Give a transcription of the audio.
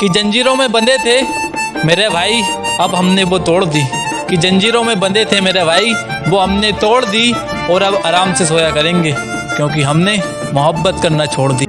कि जंजीरों में बंधे थे मेरे भाई अब हमने वो तोड़ दी कि जंजीरों में बंधे थे मेरे भाई वो हमने तोड़ दी और अब आराम से सोया करेंगे क्योंकि हमने मोहब्बत करना छोड़ दी